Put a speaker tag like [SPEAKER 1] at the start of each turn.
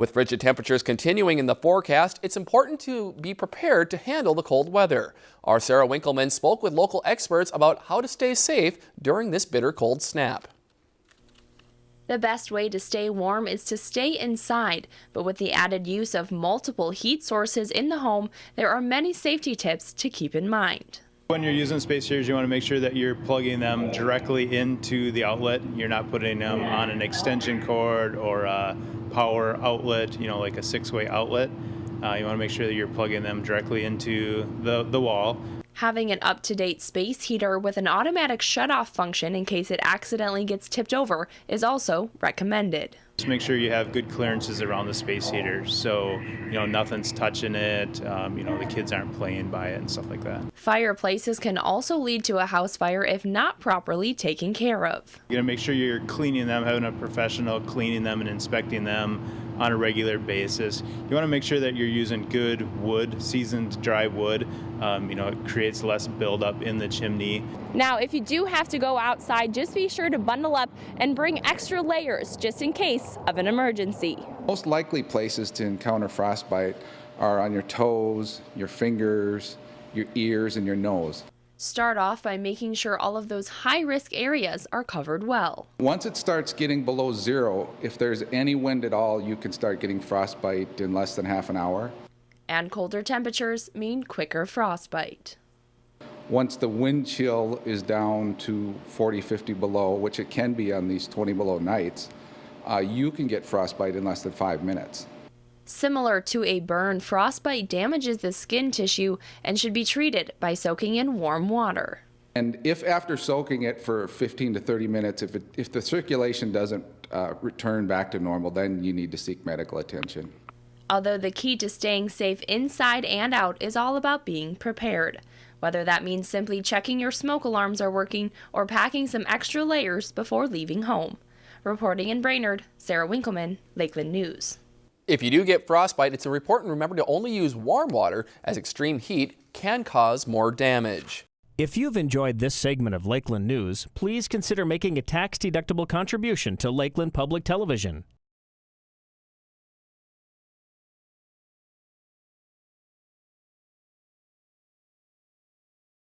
[SPEAKER 1] With frigid temperatures continuing in the forecast, it's important to be prepared to handle the cold weather. Our Sarah Winkleman spoke with local experts about how to stay safe during this bitter cold snap.
[SPEAKER 2] The best way to stay warm is to stay inside, but with the added use of multiple heat sources in the home, there are many safety tips to keep in mind.
[SPEAKER 3] When you're using space heaters, you want to make sure that you're plugging them directly into the outlet. You're not putting them on an extension cord or a power outlet, you know, like a six-way outlet. Uh, you want to make sure that you're plugging them directly into the, the wall.
[SPEAKER 2] Having an up-to-date space heater with an automatic shut-off function in case it accidentally gets tipped over is also recommended.
[SPEAKER 3] Just make sure you have good clearances around the space heater so you know nothing's touching it, um, you know the kids aren't playing by it and stuff like that.
[SPEAKER 2] Fireplaces can also lead to a house fire if not properly taken care of.
[SPEAKER 3] You gotta make sure you're cleaning them, having a professional cleaning them and inspecting them on a regular basis. You want to make sure that you're using good wood, seasoned dry wood. Um, you know, it creates less buildup in the chimney.
[SPEAKER 2] Now, if you do have to go outside, just be sure to bundle up and bring extra layers just in case of an emergency.
[SPEAKER 4] Most likely places to encounter frostbite are on your toes, your fingers, your ears, and your nose.
[SPEAKER 2] Start off by making sure all of those high risk areas are covered well.
[SPEAKER 4] Once it starts getting below zero, if there's any wind at all, you can start getting frostbite in less than half an hour.
[SPEAKER 2] And colder temperatures mean quicker frostbite.
[SPEAKER 4] Once the wind chill is down to 40, 50 below, which it can be on these 20 below nights, uh, you can get frostbite in less than five minutes.
[SPEAKER 2] Similar to a burn, frostbite damages the skin tissue and should be treated by soaking in warm water.
[SPEAKER 4] And if after soaking it for 15 to 30 minutes, if, it, if the circulation doesn't uh, return back to normal, then you need to seek medical attention.
[SPEAKER 2] Although the key to staying safe inside and out is all about being prepared. Whether that means simply checking your smoke alarms are working or packing some extra layers before leaving home. Reporting in Brainerd, Sarah Winkleman, Lakeland News.
[SPEAKER 1] If you do get frostbite, it's important remember to only use warm water as extreme heat can cause more damage.
[SPEAKER 5] If you've enjoyed this segment of Lakeland News, please consider making a tax-deductible contribution to Lakeland Public Television.